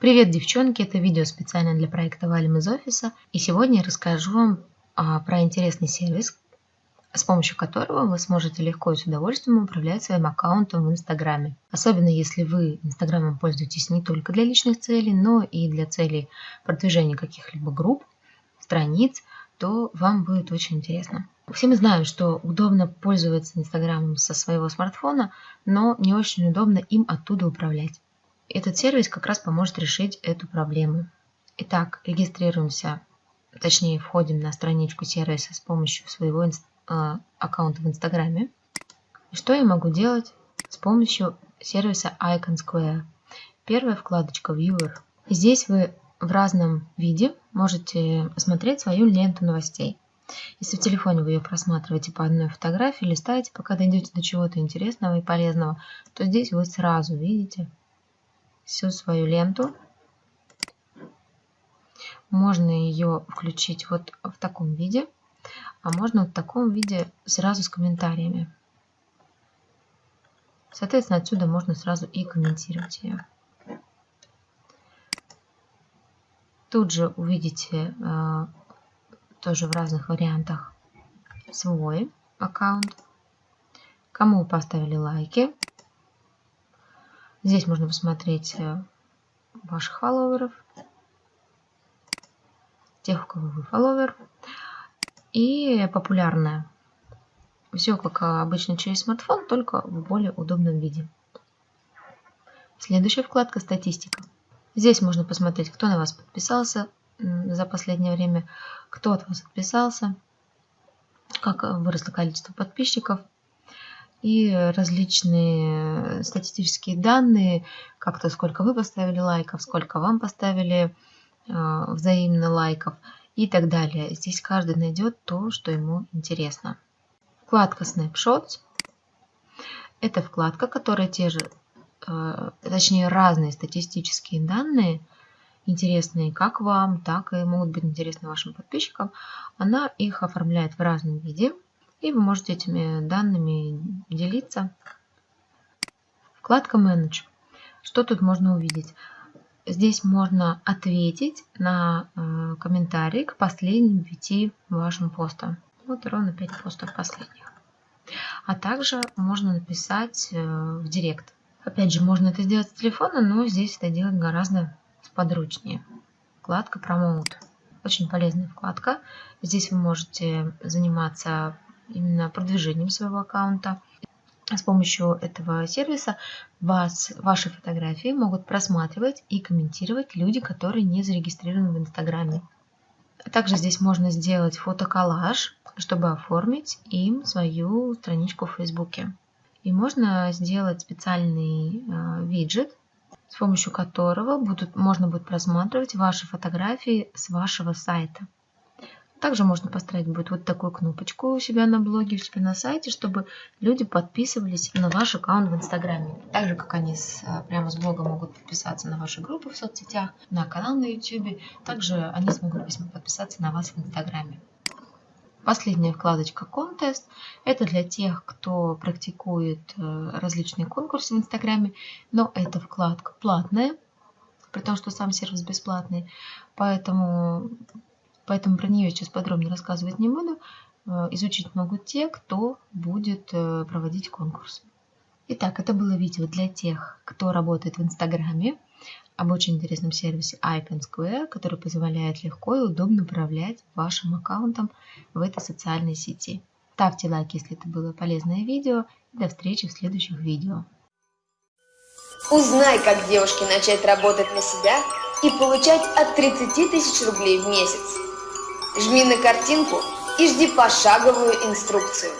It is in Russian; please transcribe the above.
Привет, девчонки! Это видео специально для проекта «Валим из офиса». И сегодня я расскажу вам а, про интересный сервис, с помощью которого вы сможете легко и с удовольствием управлять своим аккаунтом в Инстаграме. Особенно если вы Инстаграмом пользуетесь не только для личных целей, но и для целей продвижения каких-либо групп, страниц, то вам будет очень интересно. Все мы знаем, что удобно пользоваться Инстаграмом со своего смартфона, но не очень удобно им оттуда управлять. Этот сервис как раз поможет решить эту проблему. Итак, регистрируемся, точнее входим на страничку сервиса с помощью своего э, аккаунта в Инстаграме. Что я могу делать с помощью сервиса Icon Square? Первая вкладочка Viewer. Здесь вы в разном виде можете смотреть свою ленту новостей. Если в телефоне вы ее просматриваете по одной фотографии, листаете, пока дойдете до чего-то интересного и полезного, то здесь вы сразу видите всю свою ленту. Можно ее включить вот в таком виде, а можно в таком виде сразу с комментариями. Соответственно, отсюда можно сразу и комментировать ее. Тут же увидите э, тоже в разных вариантах свой аккаунт. Кому поставили лайки. Здесь можно посмотреть э, ваших фолловеров, тех, у кого вы фолловер. И популярное. Все как обычно через смартфон, только в более удобном виде. Следующая вкладка «Статистика». Здесь можно посмотреть, кто на вас подписался за последнее время, кто от вас отписался, как выросло количество подписчиков и различные статистические данные, как то сколько вы поставили лайков, сколько вам поставили э, взаимно лайков и так далее. Здесь каждый найдет то, что ему интересно. Вкладка Snapshots – это вкладка, которая те же Э, точнее разные статистические данные, интересные как вам, так и могут быть интересны вашим подписчикам, она их оформляет в разном виде, и вы можете этими данными делиться. Вкладка Manage. Что тут можно увидеть? Здесь можно ответить на э, комментарии к последним пяти вашим постам. Вот ровно 5 постов последних. А также можно написать э, в директ Опять же, можно это сделать с телефона, но здесь это делать гораздо сподручнее. Вкладка Promote. Очень полезная вкладка. Здесь вы можете заниматься именно продвижением своего аккаунта. С помощью этого сервиса вас, ваши фотографии могут просматривать и комментировать люди, которые не зарегистрированы в Инстаграме. Также здесь можно сделать фотоколлаж, чтобы оформить им свою страничку в Фейсбуке. И можно сделать специальный э, виджет, с помощью которого будут, можно будет просматривать ваши фотографии с вашего сайта. Также можно поставить будет вот такую кнопочку у себя на блоге, у себя на сайте, чтобы люди подписывались на ваш аккаунт в Инстаграме. Так же, как они с, э, прямо с блога могут подписаться на ваши группы в соцсетях, на канал на YouTube, также они смогут подписаться на вас в Инстаграме. Последняя вкладочка «Контест» – это для тех, кто практикует э, различные конкурсы в Инстаграме, но эта вкладка платная, при том, что сам сервис бесплатный, поэтому, поэтому про нее сейчас подробно рассказывать не буду. Э, изучить могут те, кто будет э, проводить конкурс. Итак, это было видео для тех, кто работает в Инстаграме, об очень интересном сервисе Icon Square, который позволяет легко и удобно управлять вашим аккаунтом в этой социальной сети. Ставьте лайк, если это было полезное видео. И до встречи в следующих видео. Узнай, как девушке начать работать на себя и получать от 30 тысяч рублей в месяц. Жми на картинку и жди пошаговую инструкцию.